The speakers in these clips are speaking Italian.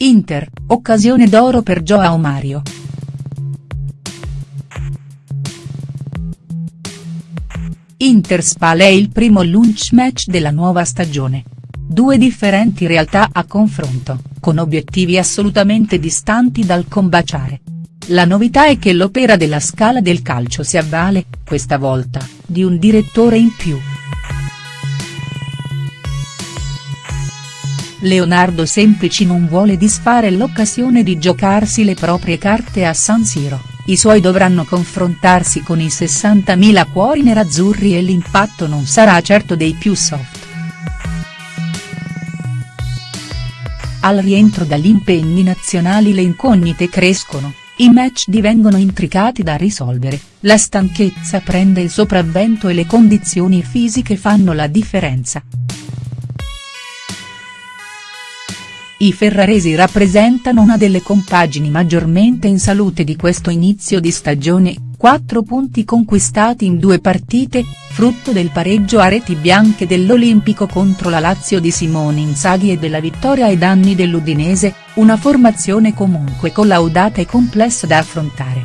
Inter, occasione d'oro per Joao Mario. Inter-Spal è il primo launch match della nuova stagione. Due differenti realtà a confronto, con obiettivi assolutamente distanti dal combaciare. La novità è che l'opera della Scala del Calcio si avvale, questa volta, di un direttore in più. Leonardo Semplici non vuole disfare l'occasione di giocarsi le proprie carte a San Siro i suoi dovranno confrontarsi con i 60.000 cuori nerazzurri e l'impatto non sarà certo dei più soft. Al rientro dagli impegni nazionali le incognite crescono, i match divengono intricati da risolvere, la stanchezza prende il sopravvento e le condizioni fisiche fanno la differenza. I ferraresi rappresentano una delle compagini maggiormente in salute di questo inizio di stagione, quattro punti conquistati in due partite, frutto del pareggio a reti bianche dell'Olimpico contro la Lazio di Simone Inzaghi e della vittoria ai danni dell'Udinese, una formazione comunque collaudata e complessa da affrontare.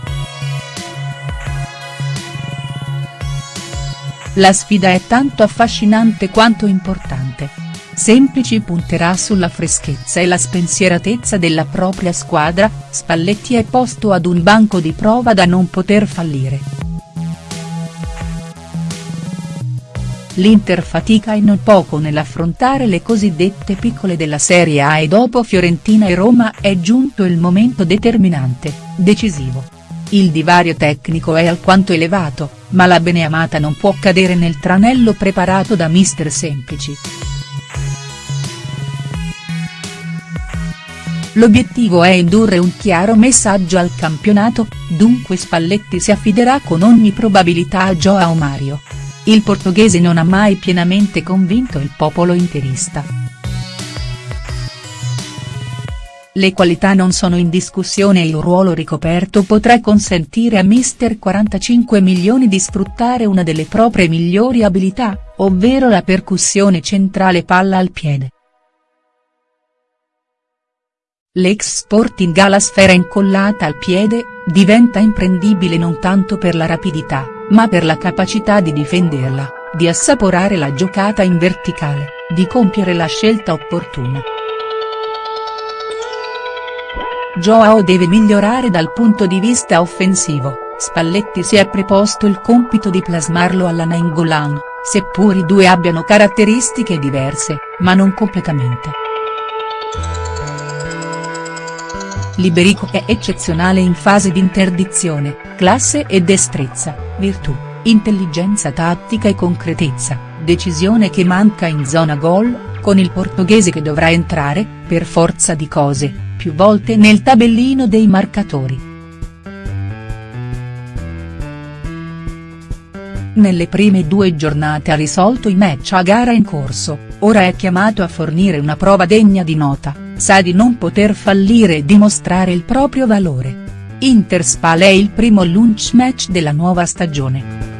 La sfida è tanto affascinante quanto importante. Semplici punterà sulla freschezza e la spensieratezza della propria squadra, Spalletti è posto ad un banco di prova da non poter fallire. L'Inter fatica e non poco nell'affrontare le cosiddette piccole della Serie A e dopo Fiorentina e Roma è giunto il momento determinante, decisivo. Il divario tecnico è alquanto elevato, ma la beneamata non può cadere nel tranello preparato da mister Semplici. L'obiettivo è indurre un chiaro messaggio al campionato, dunque Spalletti si affiderà con ogni probabilità a Joao Mario. Il portoghese non ha mai pienamente convinto il popolo interista. Le qualità non sono in discussione e il ruolo ricoperto potrà consentire a mister 45 milioni di sfruttare una delle proprie migliori abilità, ovvero la percussione centrale palla al piede. L'ex Sporting ha la sfera incollata al piede, diventa imprendibile non tanto per la rapidità, ma per la capacità di difenderla, di assaporare la giocata in verticale, di compiere la scelta opportuna. Joao deve migliorare dal punto di vista offensivo, Spalletti si è preposto il compito di plasmarlo alla Nainggolan, seppur i due abbiano caratteristiche diverse, ma non completamente. Liberico è eccezionale in fase di interdizione, classe e destrezza, virtù, intelligenza tattica e concretezza, decisione che manca in zona gol, con il portoghese che dovrà entrare, per forza di cose, più volte nel tabellino dei marcatori. Nelle prime due giornate ha risolto i match a gara in corso, ora è chiamato a fornire una prova degna di nota sa di non poter fallire e dimostrare il proprio valore. Interspal è il primo launch match della nuova stagione.